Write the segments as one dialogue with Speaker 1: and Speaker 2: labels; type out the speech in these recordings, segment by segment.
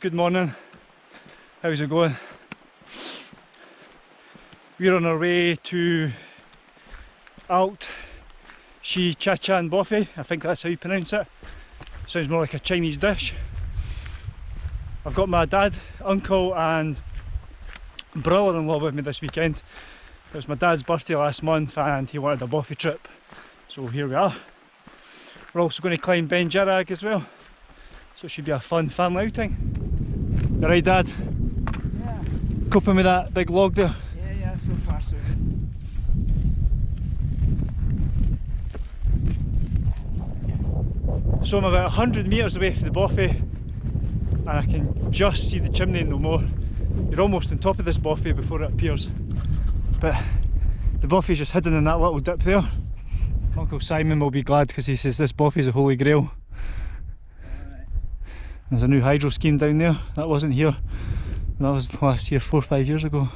Speaker 1: Good morning. How's it going? We're on our way to Alt Shi Chachan Bothy. I think that's how you pronounce it. Sounds more like a Chinese dish. I've got my dad, uncle and brother-in-law with me this weekend. It was my dad's birthday last month and he wanted a Bothy trip. So here we are. We're also going to climb Beinn Dearg as well. So it should be a fun family outing. You right dad?
Speaker 2: Yeah.
Speaker 1: Coping with that big log there?
Speaker 2: Yeah, yeah, so far so good.
Speaker 1: So I'm about 100 metres away from the Bothy and I can just see the chimney no more. You're almost on top of this Bothy before it appears. But the Bothy's just hidden in that little dip there. Uncle Simon will be glad because he says this Bothy's a holy grail. There's a new hydro scheme down there. That wasn't here. That was last year, four or five years ago.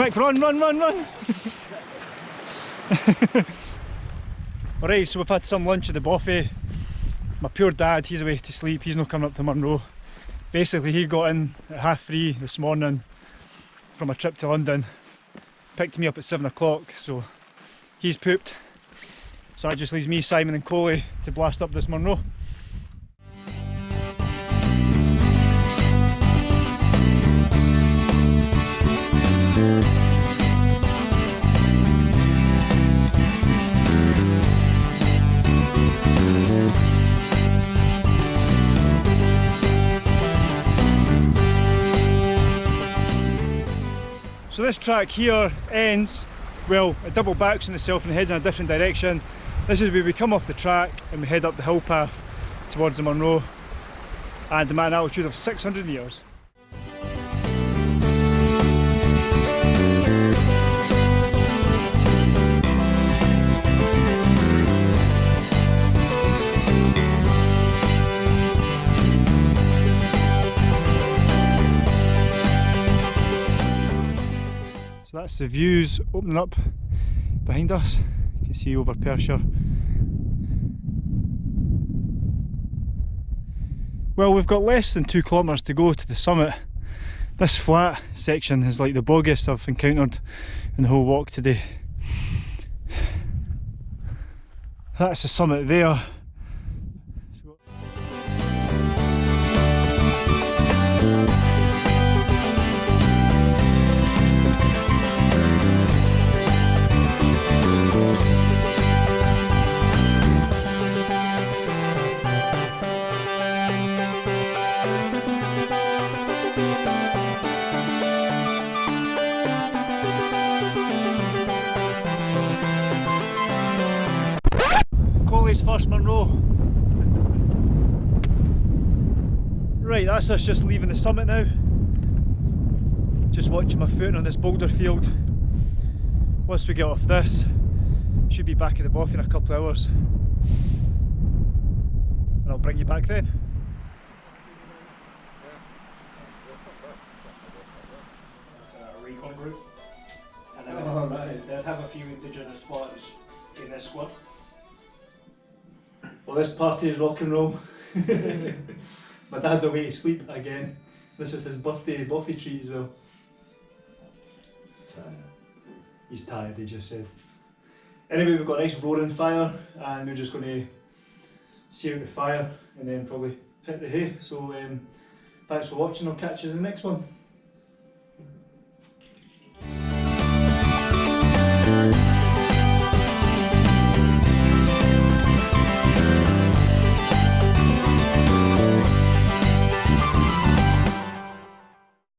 Speaker 1: Quick, run, run, run, run! Alright, so we've had some lunch at the buffet. My poor dad, he's away to sleep, he's not coming up to Munro. Basically, he got in at half three this morning from a trip to London. Picked me up at seven o'clock, so he's pooped. So that just leaves me, Simon and Coley to blast up this Munro. So this track here ends, well, it double backs on itself and heads in a different direction. This is where we come off the track and we head up the hill path towards the Munro and at an altitude of 600 metres. So that's the views opening up behind us. You can see over Perthshire. Well, we've got less than two kilometres to go to the summit. This flat section is like the bogiest I've encountered in the whole walk today. That's the summit there. First Munro. Right, that's us just leaving the summit now. Just watching my footing on this boulder field. Once we get off this, should be back at the Bothy in a couple of hours. And I'll bring you back then. recon group. And then
Speaker 2: Oh, right.
Speaker 1: they'd have a few indigenous spots in their squad. Well, this party is rock and roll. My dad's away to sleep again. This is his birthday bothy treat as well. He's tired, he just said. Anyway, we've got a nice roaring fire and we're just going to see out the fire and then probably hit the hay. So um, thanks for watching, I'll catch you in the next one.